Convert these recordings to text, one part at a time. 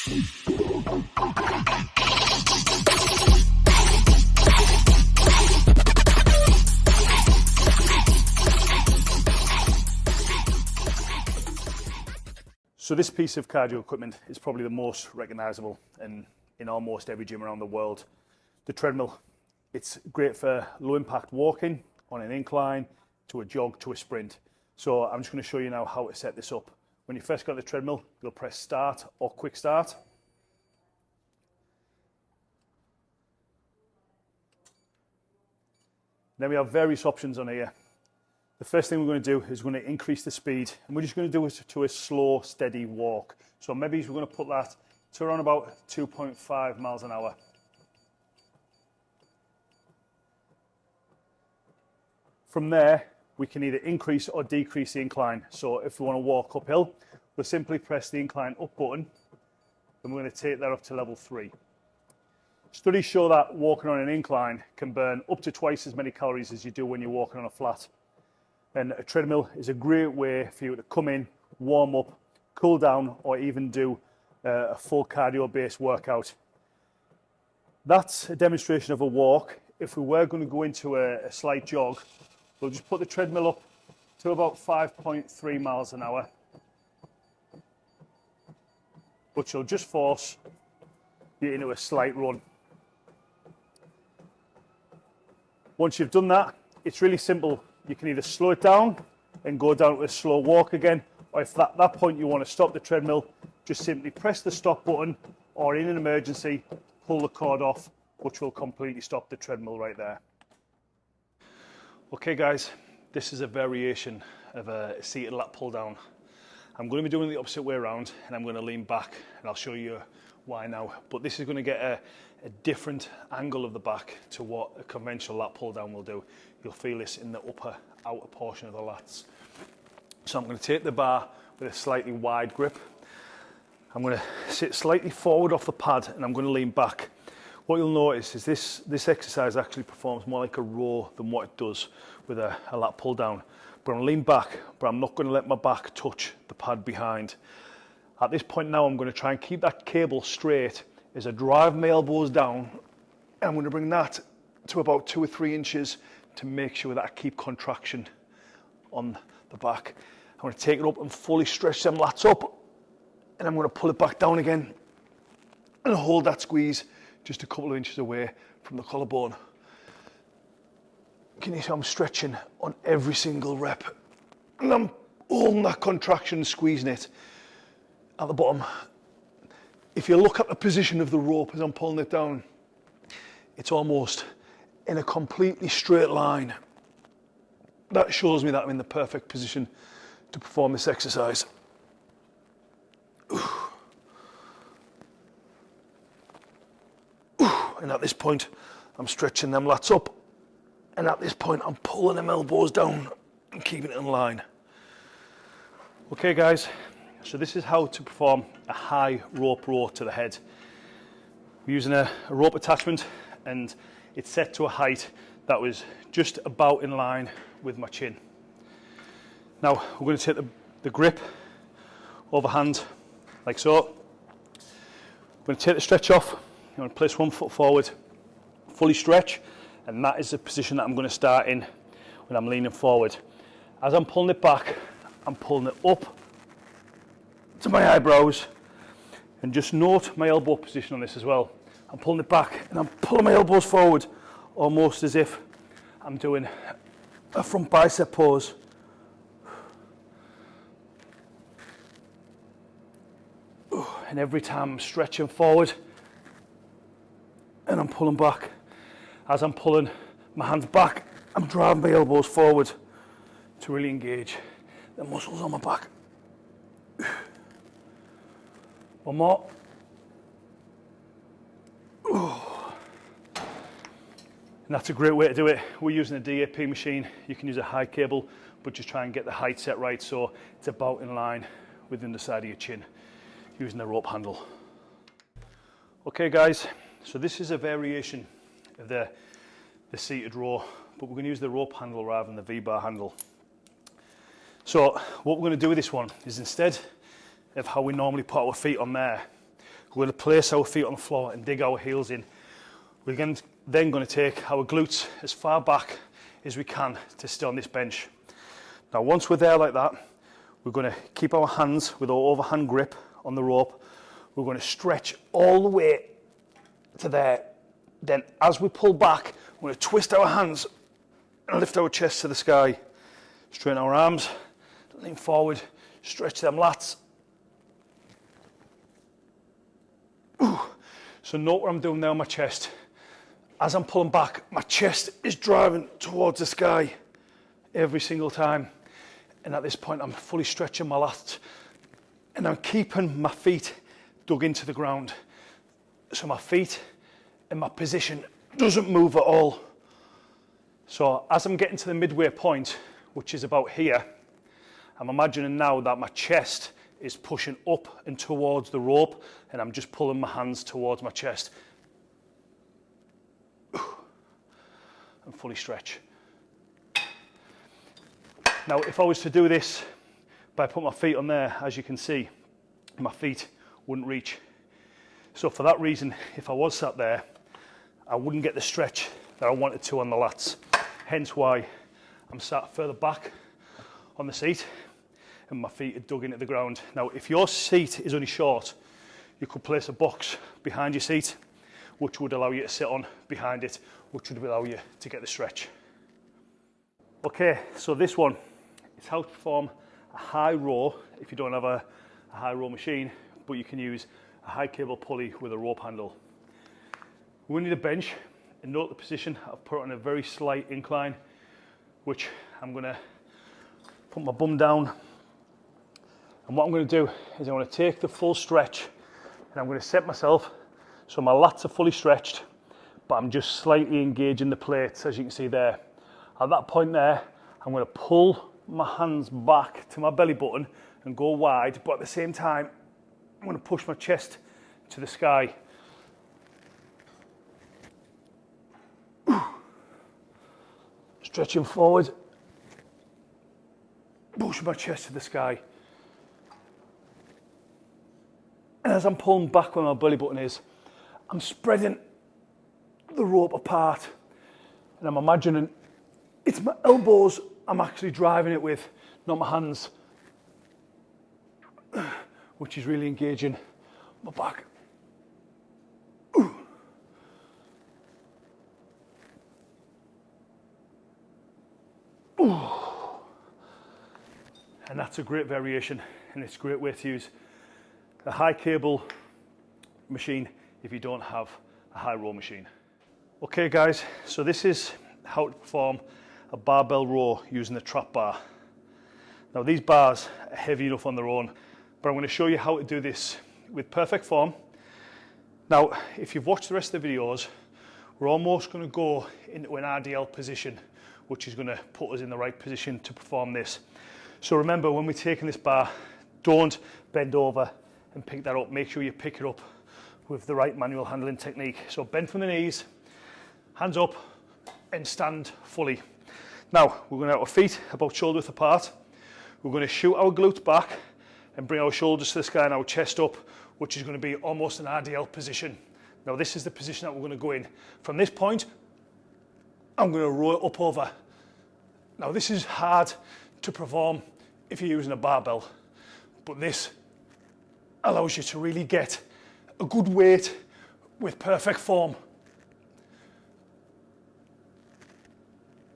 So this piece of cardio equipment is probably the most recognizable in, in almost every gym around the world. The treadmill, it's great for low impact walking on an incline, to a jog, to a sprint. So I'm just going to show you now how to set this up. When you first got the treadmill, you'll press start or quick start. Then we have various options on here. The first thing we're going to do is we're going to increase the speed and we're just going to do it to a slow, steady walk. So maybe we're going to put that to around about 2.5 miles an hour. From there, we can either increase or decrease the incline. So if we want to walk uphill, we'll simply press the incline up button and we're going to take that up to level three. Studies show that walking on an incline can burn up to twice as many calories as you do when you're walking on a flat. And a treadmill is a great way for you to come in, warm up, cool down, or even do uh, a full cardio based workout. That's a demonstration of a walk. If we were going to go into a, a slight jog, we'll just put the treadmill up to about 5.3 miles an hour, which will just force you into a slight run. Once you've done that, it's really simple you can either slow it down and go down to a slow walk again, or if at that point you want to stop the treadmill, just simply press the stop button, or in an emergency, pull the cord off, which will completely stop the treadmill right there. Okay guys, this is a variation of a seated lat pull down. I'm going to be doing the opposite way around and I'm going to lean back and I'll show you why now. But this is going to get a, a different angle of the back to what a conventional lat pull down will do. You'll feel this in the upper outer portion of the lats. So I'm going to take the bar with a slightly wide grip. I'm going to sit slightly forward off the pad and I'm going to lean back. What you'll notice is this, this exercise actually performs more like a row than what it does with a, a lat pull down. But I'm lean back, but I'm not going to let my back touch the pad behind. At this point now, I'm going to try and keep that cable straight as I drive my elbows down. I'm going to bring that to about two or three inches to make sure that I keep contraction on the back. I'm going to take it up and fully stretch them lats up and I'm going to pull it back down again and hold that squeeze just a couple of inches away from the collarbone. Can you see I'm stretching on every single rep and I'm holding that contraction, squeezing it at the bottom. If you look at the position of the rope as I'm pulling it down, it's almost in a completely straight line. That shows me that I'm in the perfect position to perform this exercise. And at this point, I'm stretching them lats up. And at this point, I'm pulling them elbows down and keeping it in line. Okay, guys, so this is how to perform a high rope row to the head. We're using a, a rope attachment and it's set to a height that was just about in line with my chin. Now we're going to take the, the grip overhand like so. I'm going to take the stretch off. I'm going to place one foot forward, fully stretch, and that is the position that I'm going to start in when I'm leaning forward. As I'm pulling it back, I'm pulling it up to my eyebrows and just note my elbow position on this as well. I'm pulling it back and I'm pulling my elbows forward almost as if I'm doing a front bicep pose. And every time I'm stretching forward and I'm pulling back. As I'm pulling my hands back, I'm driving my elbows forward to really engage the muscles on my back. One more. And that's a great way to do it. We're using a DAP machine. You can use a high cable, but just try and get the height set right so it's about in line within the side of your chin using the rope handle. Okay guys, so this is a variation of the, the seated row, but we're going to use the rope handle rather than the V-bar handle. So what we're going to do with this one is instead of how we normally put our feet on there, We're going to place our feet on the floor and dig our heels in. We're then going to take our glutes as far back as we can to stay on this bench. Now once we're there like that, we're going to keep our hands with our overhand grip on the rope. We're going to stretch all the way to there. Then as we pull back, we're going to twist our hands and lift our chest to the sky. Straighten our arms, lean forward, stretch them lats. Ooh. So note what I'm doing now my chest. As I'm pulling back, my chest is driving towards the sky every single time. And at this point, I'm fully stretching my lats and I'm keeping my feet dug into the ground. So my feet and my position doesn't move at all. So as I'm getting to the midway point, which is about here, I'm imagining now that my chest is pushing up and towards the rope and I'm just pulling my hands towards my chest. And fully stretch. Now, if I was to do this by putting my feet on there, as you can see, my feet wouldn't reach. So for that reason, if I was sat there, I wouldn't get the stretch that I wanted to on the lats. Hence why I'm sat further back on the seat and my feet are dug into the ground. Now, if your seat is only short, you could place a box behind your seat, which would allow you to sit on behind it, which would allow you to get the stretch. Okay, so this one is how to perform a high row if you don't have a, a high row machine, but you can use high cable pulley with a rope handle. We need a bench and note the position. I've put on a very slight incline, which I'm gonna put my bum down. And what I'm gonna do is I'm gonna take the full stretch and I'm gonna set myself so my lats are fully stretched, but I'm just slightly engaging the plates, as you can see there. At that point there, I'm gonna pull my hands back to my belly button and go wide, but at the same time, I'm gonna push my chest to the sky. Stretching forward, push my chest to the sky. And as I'm pulling back where my belly button is, I'm spreading the rope apart. And I'm imagining it's my elbows I'm actually driving it with, not my hands, which is really engaging my back. And that's a great variation and it's a great way to use a high cable machine if you don't have a high row machine. Okay guys, so this is how to perform a barbell row using the trap bar. Now these bars are heavy enough on their own, but I'm going to show you how to do this with perfect form. Now, if you've watched the rest of the videos, we're almost going to go into an RDL position, which is going to put us in the right position to perform this. So remember, when we're taking this bar, don't bend over and pick that up. Make sure you pick it up with the right manual handling technique. So bend from the knees, hands up and stand fully. Now, we're going to have our feet about shoulder width apart. We're going to shoot our glutes back and bring our shoulders to the sky and our chest up, which is going to be almost an RDL position. Now, this is the position that we're going to go in. From this point, I'm going to roll it up over. Now this is hard to perform if you're using a barbell, but this allows you to really get a good weight with perfect form.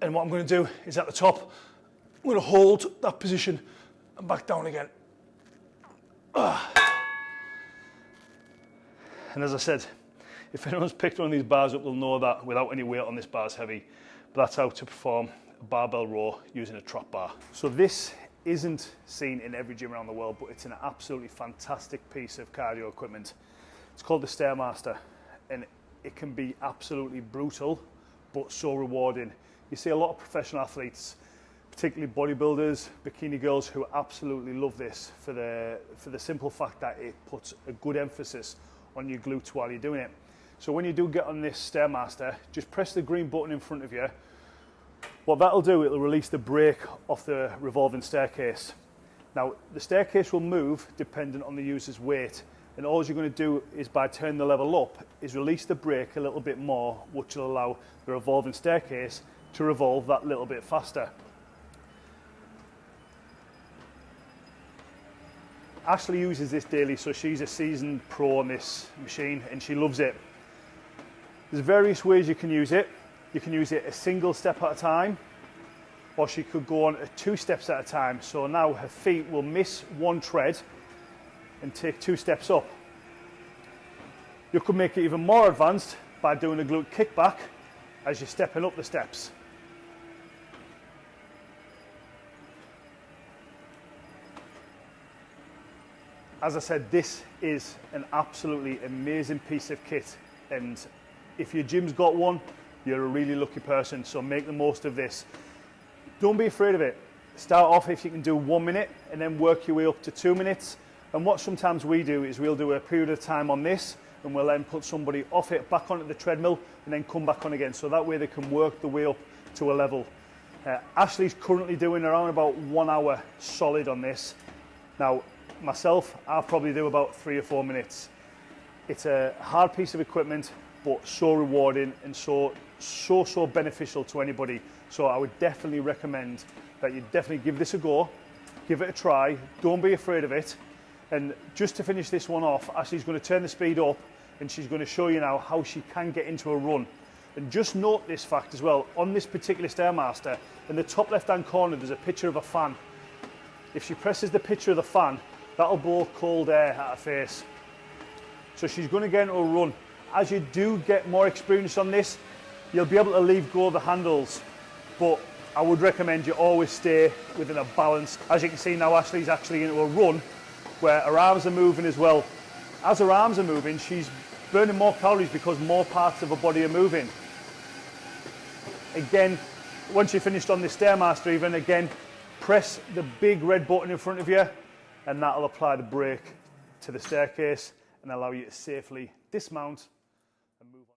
And what I'm going to do is at the top, I'm going to hold that position and back down again. And as I said, if anyone's picked one of these bars up, they'll know that without any weight on this bar is heavy. But that's how to perform a barbell row using a trap bar. So this isn't seen in every gym around the world, but it's an absolutely fantastic piece of cardio equipment. It's called the Stairmaster, and it can be absolutely brutal, but so rewarding. You see a lot of professional athletes, particularly bodybuilders, bikini girls, who absolutely love this for the, for the simple fact that it puts a good emphasis on your glutes while you're doing it. So when you do get on this Stairmaster, just press the green button in front of you. What that'll do, it'll release the brake off the revolving staircase. Now, the staircase will move dependent on the user's weight And all you're going to do is by turning the level up is release the brake a little bit more, which will allow the revolving staircase to revolve that little bit faster. Ashley uses this daily, so she's a seasoned pro on this machine and she loves it. There's various ways you can use it. You can use it a single step at a time, or she could go on two steps at a time. So now her feet will miss one tread and take two steps up. You could make it even more advanced by doing a glute kickback as you're stepping up the steps. As I said, this is an absolutely amazing piece of kit. And if your gym's got one, you're a really lucky person. So make the most of this. Don't be afraid of it. Start off if you can do one minute and then work your way up to two minutes. And what sometimes we do is we'll do a period of time on this and we'll then put somebody off it back onto the treadmill and then come back on again. So that way they can work the way up to a level. Uh, Ashley's currently doing around about one hour solid on this. Now, myself, I'll probably do about three or four minutes. It's a hard piece of equipment, but so rewarding and so, so, so beneficial to anybody. So I would definitely recommend that you definitely give this a go, give it a try, don't be afraid of it. And just to finish this one off, Ashley's going to turn the speed up and she's going to show you now how she can get into a run. And just note this fact as well, on this particular Stairmaster, in the top left-hand corner, there's a picture of a fan. If she presses the picture of the fan, That'll blow cold air at her face. So she's going to get into a run. As you do get more experience on this, you'll be able to leave go of the handles. But I would recommend you always stay within a balance. As you can see now, Ashley's actually into a run where her arms are moving as well. As her arms are moving, she's burning more calories because more parts of her body are moving. Again, once you're finished on this Stairmaster even, again, press the big red button in front of you and that'll apply the brake to the staircase and allow you to safely dismount